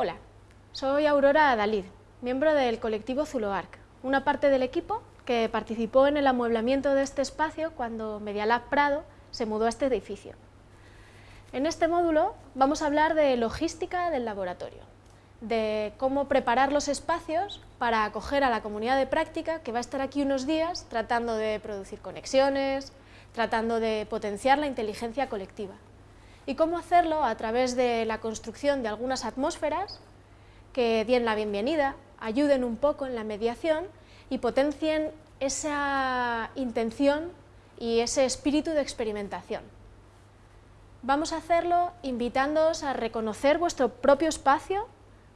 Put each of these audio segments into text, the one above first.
Hola, soy Aurora Adalid, miembro del colectivo Zuloarc, una parte del equipo que participó en el amueblamiento de este espacio cuando Medialab Prado se mudó a este edificio. En este módulo vamos a hablar de logística del laboratorio, de cómo preparar los espacios para acoger a la comunidad de práctica que va a estar aquí unos días tratando de producir conexiones, tratando de potenciar la inteligencia colectiva y cómo hacerlo a través de la construcción de algunas atmósferas que den la bienvenida, ayuden un poco en la mediación y potencien esa intención y ese espíritu de experimentación. Vamos a hacerlo invitándoos a reconocer vuestro propio espacio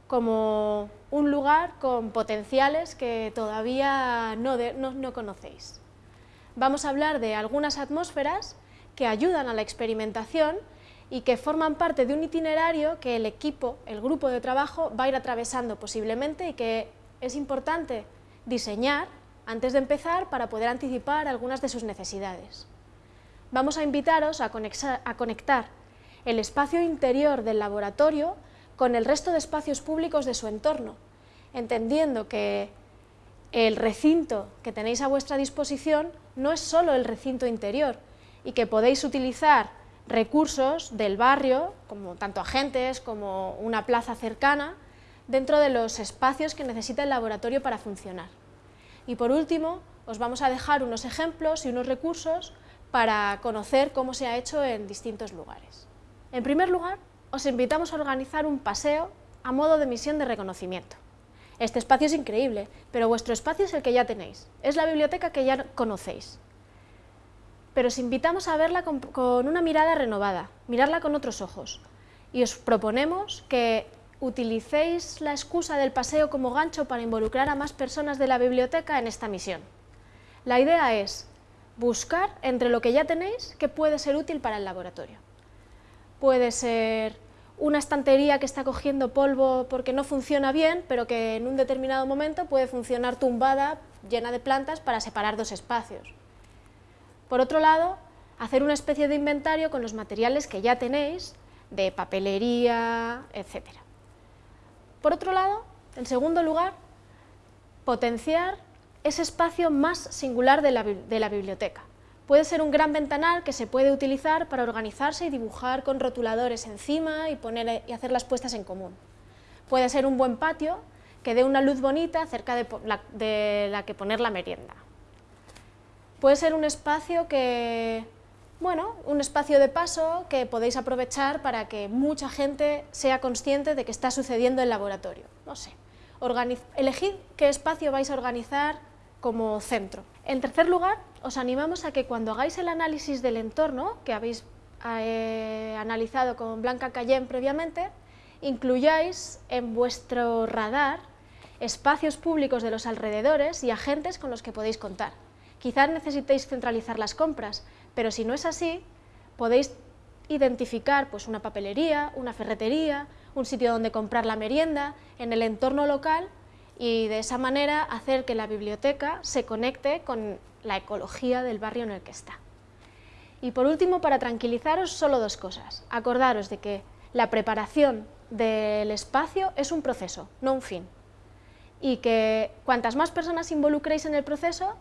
como un lugar con potenciales que todavía no, no, conocéis. Vamos a hablar de algunas atmósferas que ayudan a la experimentación y que forman parte de un itinerario que el equipo, el grupo de trabajo, va a ir atravesando posiblemente y que es importante diseñar antes de empezar para poder anticipar algunas de sus necesidades. Vamos a invitaros a conectar el espacio interior del laboratorio con el resto de espacios públicos de su entorno, entendiendo que el recinto que tenéis a vuestra disposición no es solo el recinto interior y que podéis utilizar recursos del barrio, como tanto agentes como una plaza cercana, dentro de los espacios que necesita el laboratorio para funcionar. Y por último, os vamos a dejar unos ejemplos y unos recursos para conocer cómo se ha hecho en distintos lugares. En primer lugar, os invitamos a organizar un paseo a modo de misión de reconocimiento. Este espacio es increíble, pero vuestro espacio es el que ya tenéis, es la biblioteca que ya conocéis pero os invitamos a verla con, una mirada renovada, mirarla con otros ojos. Y os proponemos que utilicéis la excusa del paseo como gancho para involucrar a más personas de la biblioteca en esta misión. La idea es buscar entre lo que ya tenéis que puede ser útil para el laboratorio. Puede ser una estantería que está cogiendo polvo porque no funciona bien, pero que en un determinado momento puede funcionar tumbada, llena de plantas, para separar dos espacios. Por otro lado, hacer una especie de inventario con los materiales que ya tenéis, de papelería, etc. Por otro lado, en segundo lugar, potenciar ese espacio más singular de la, biblioteca. Puede ser un gran ventanal que se puede utilizar para organizarse y dibujar con rotuladores encima y, poner, y hacer las puestas en común. Puede ser un buen patio que dé una luz bonita cerca de la que poner la merienda. Puede ser un espacio que, bueno, un espacio de paso que podéis aprovechar para que mucha gente sea consciente de que está sucediendo en el laboratorio. No sé, elegid qué espacio vais a organizar como centro. En tercer lugar, os animamos a que cuando hagáis el análisis del entorno, que habéis eh, analizado con Blanca Cayenne previamente, incluyáis en vuestro radar espacios públicos de los alrededores y agentes con los que podéis contar. Quizás necesitéis centralizar las compras, pero si no es así, podéis identificar pues, una papelería, una ferretería, un sitio donde comprar la merienda, en el entorno local y de esa manera hacer que la biblioteca se conecte con la ecología del barrio en el que está. Y por último, para tranquilizaros, solo dos cosas. Acordaros de que la preparación del espacio es un proceso, no un fin. Y que cuantas más personas involucréis en el proceso,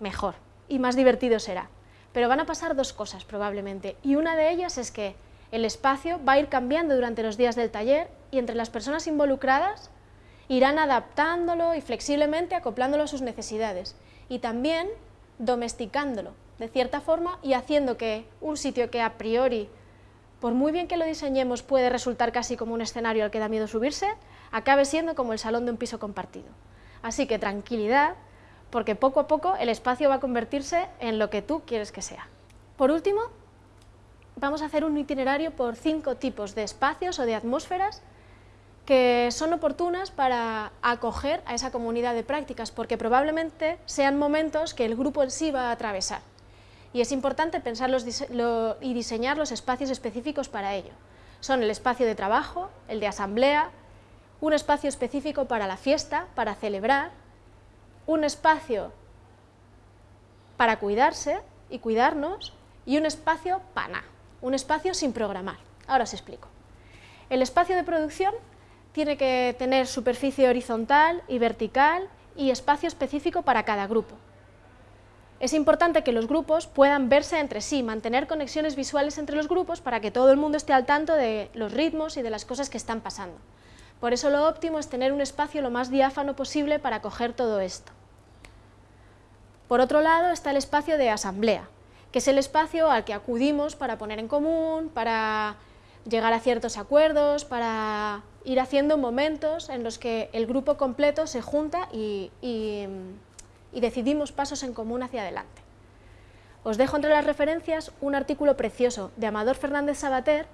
mejor y más divertido será. Pero van a pasar dos cosas probablemente, y una de ellas es que el espacio va a ir cambiando durante los días del taller y entre las personas involucradas irán adaptándolo y flexiblemente acoplándolo a sus necesidades y también domesticándolo de cierta forma y haciendo que un sitio que a priori, por muy bien que lo diseñemos, puede resultar casi como un escenario al que da miedo subirse, acabe siendo como el salón de un piso compartido. Así que tranquilidad, porque poco a poco el espacio va a convertirse en lo que tú quieres que sea. Por último, vamos a hacer un itinerario por cinco tipos de espacios o de atmósferas que son oportunas para acoger a esa comunidad de prácticas, porque probablemente sean momentos que el grupo en sí va a atravesar. Y es importante pensar y diseñar los espacios específicos para ello. Son el espacio de trabajo, el de asamblea, un espacio específico para la fiesta, para celebrar, un espacio para cuidarse y cuidarnos y un espacio pana, un espacio sin programar. Ahora os explico. El espacio de producción tiene que tener superficie horizontal y vertical y espacio específico para cada grupo. Es importante que los grupos puedan verse entre sí, mantener conexiones visuales entre los grupos para que todo el mundo esté al tanto de los ritmos y de las cosas que están pasando. Por eso lo óptimo es tener un espacio lo más diáfano posible para coger todo esto. Por otro lado está el espacio de asamblea, que es el espacio al que acudimos para poner en común, para llegar a ciertos acuerdos, para ir haciendo momentos en los que el grupo completo se junta y, decidimos pasos en común hacia adelante. Os dejo entre las referencias un artículo precioso de Amador Fernández Sabater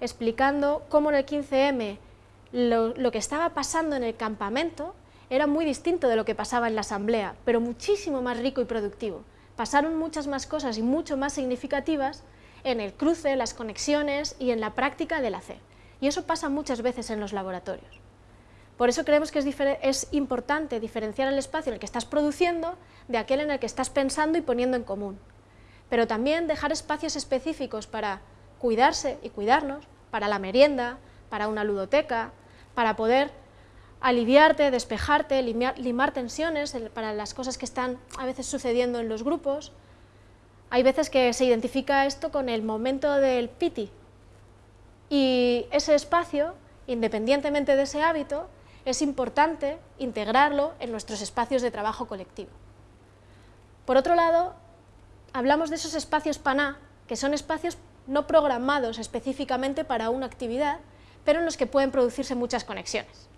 explicando cómo en el 15M lo, que estaba pasando en el campamento era muy distinto de lo que pasaba en la asamblea, pero muchísimo más rico y productivo. Pasaron muchas más cosas y mucho más significativas en el cruce, las conexiones y en la práctica del hacer. Y eso pasa muchas veces en los laboratorios. Por eso creemos que es, es, importante diferenciar el espacio en el que estás produciendo de aquel en el que estás pensando y poniendo en común. Pero también dejar espacios específicos para cuidarse y cuidarnos, para la merienda, para una ludoteca, para poder aliviarte, despejarte, limar, tensiones para las cosas que están a veces sucediendo en los grupos. Hay veces que se identifica esto con el momento del piti, y ese espacio, independientemente de ese hábito, es importante integrarlo en nuestros espacios de trabajo colectivo. Por otro lado, hablamos de esos espacios PANA, que son espacios no programados específicamente para una actividad, pero en los que pueden producirse muchas conexiones.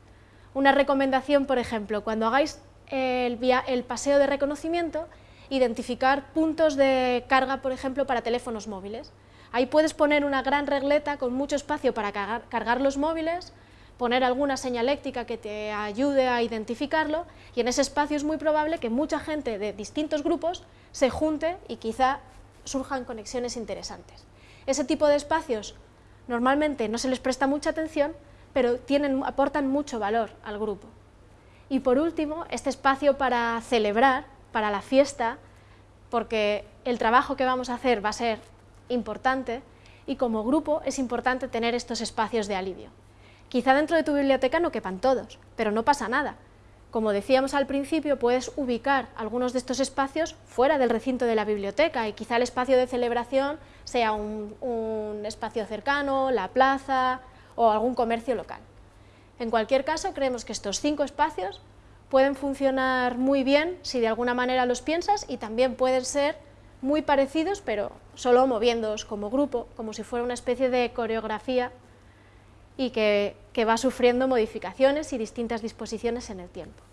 Una recomendación, por ejemplo, cuando hagáis el, paseo de reconocimiento, identificar puntos de carga, por ejemplo, para teléfonos móviles. Ahí puedes poner una gran regleta con mucho espacio para cargar, los móviles, poner alguna señaléctica que te ayude a identificarlo y en ese espacio es muy probable que mucha gente de distintos grupos se junte y quizá surjan conexiones interesantes. Ese tipo de espacios normalmente no se les presta mucha atención, pero tienen, aportan mucho valor al grupo. Y por último, este espacio para celebrar, para la fiesta, porque el trabajo que vamos a hacer va a ser importante y como grupo es importante tener estos espacios de alivio. Quizá dentro de tu biblioteca no quepan todos, pero no pasa nada. Como decíamos al principio, puedes ubicar algunos de estos espacios fuera del recinto de la biblioteca y quizá el espacio de celebración sea un, un espacio cercano, la plaza o algún comercio local. En cualquier caso, creemos que estos cinco espacios pueden funcionar muy bien si de alguna manera los piensas y también pueden ser muy parecidos, pero solo moviéndoos como grupo, como si fuera una especie de coreografía y que, que va sufriendo modificaciones y distintas disposiciones en el tiempo.